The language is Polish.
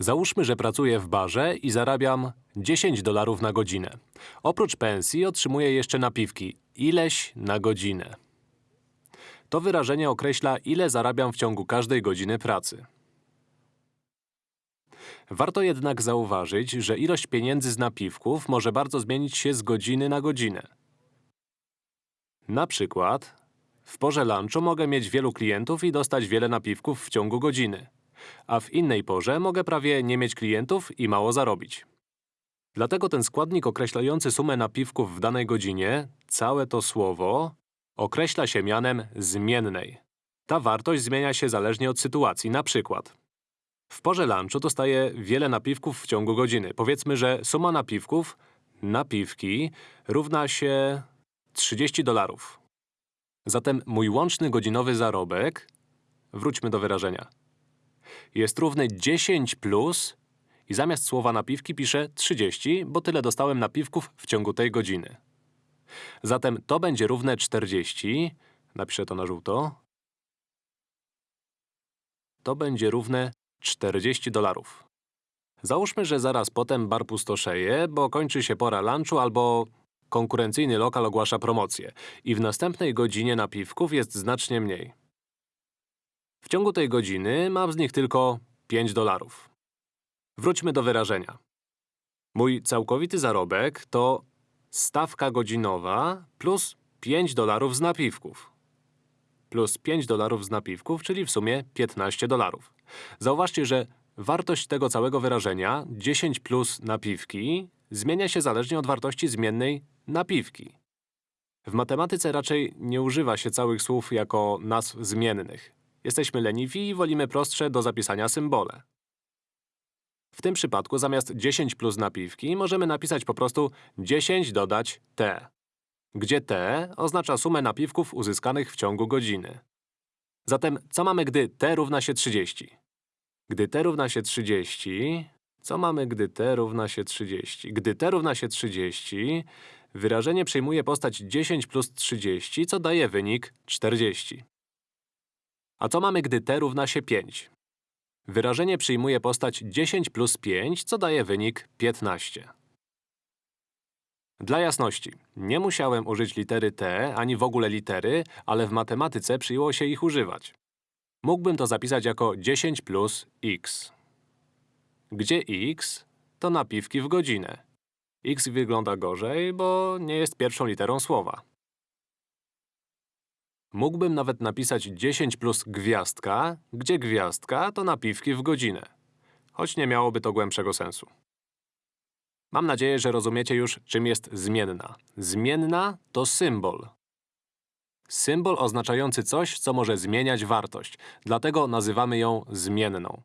Załóżmy, że pracuję w barze i zarabiam 10 dolarów na godzinę. Oprócz pensji otrzymuję jeszcze napiwki. Ileś na godzinę. To wyrażenie określa, ile zarabiam w ciągu każdej godziny pracy. Warto jednak zauważyć, że ilość pieniędzy z napiwków może bardzo zmienić się z godziny na godzinę. Na przykład, w porze lunchu mogę mieć wielu klientów i dostać wiele napiwków w ciągu godziny. A w innej porze mogę prawie nie mieć klientów i mało zarobić. Dlatego ten składnik określający sumę napiwków w danej godzinie, całe to słowo, określa się mianem zmiennej. Ta wartość zmienia się zależnie od sytuacji. Na przykład, w porze lunchu dostaję wiele napiwków w ciągu godziny. Powiedzmy, że suma napiwków, napiwki, równa się 30 dolarów. Zatem mój łączny godzinowy zarobek, wróćmy do wyrażenia, jest równy 10 plus i zamiast słowa napiwki piszę 30, bo tyle dostałem napiwków w ciągu tej godziny. Zatem to będzie równe 40, napiszę to na żółto, to będzie równe 40 dolarów. Załóżmy, że zaraz potem bar pustoszeje, bo kończy się pora lunchu albo konkurencyjny lokal ogłasza promocję i w następnej godzinie napiwków jest znacznie mniej. W ciągu tej godziny mam z nich tylko 5 dolarów. Wróćmy do wyrażenia. Mój całkowity zarobek to stawka godzinowa plus 5 dolarów z napiwków. Plus 5 dolarów z napiwków, czyli w sumie 15 dolarów. Zauważcie, że wartość tego całego wyrażenia 10 plus napiwki zmienia się zależnie od wartości zmiennej napiwki. W matematyce raczej nie używa się całych słów jako nazw zmiennych. Jesteśmy leniwi i wolimy prostsze do zapisania symbole. W tym przypadku zamiast 10 plus napiwki możemy napisać po prostu 10 dodać t, gdzie t oznacza sumę napiwków uzyskanych w ciągu godziny. Zatem co mamy, gdy t równa się 30? Gdy t równa się 30… Co mamy, gdy t równa się 30? Gdy t równa się 30, wyrażenie przyjmuje postać 10 plus 30, co daje wynik 40. A co mamy, gdy t równa się 5? Wyrażenie przyjmuje postać 10 plus 5, co daje wynik 15. Dla jasności, nie musiałem użyć litery t, ani w ogóle litery, ale w matematyce przyjęło się ich używać. Mógłbym to zapisać jako 10 plus x. Gdzie x to napiwki w godzinę. x wygląda gorzej, bo nie jest pierwszą literą słowa. Mógłbym nawet napisać 10 plus gwiazdka, gdzie gwiazdka to napiwki w godzinę. Choć nie miałoby to głębszego sensu. Mam nadzieję, że rozumiecie już, czym jest zmienna. Zmienna to symbol. Symbol oznaczający coś, co może zmieniać wartość. Dlatego nazywamy ją zmienną.